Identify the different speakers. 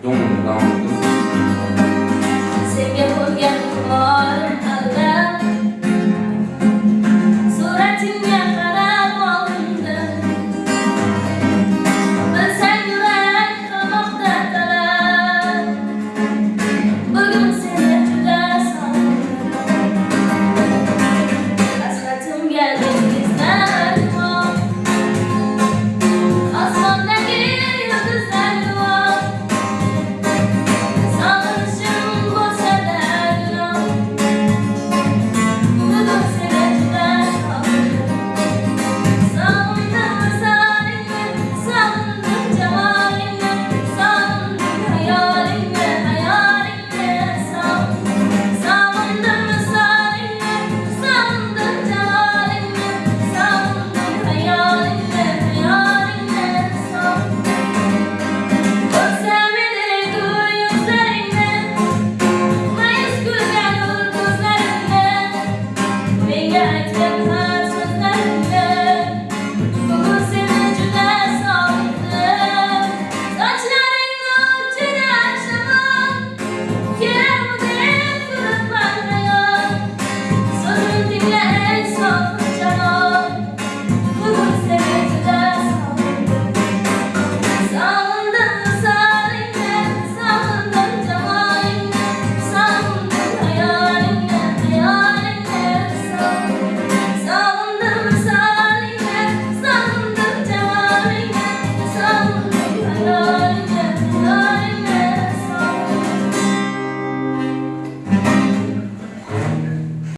Speaker 1: 中午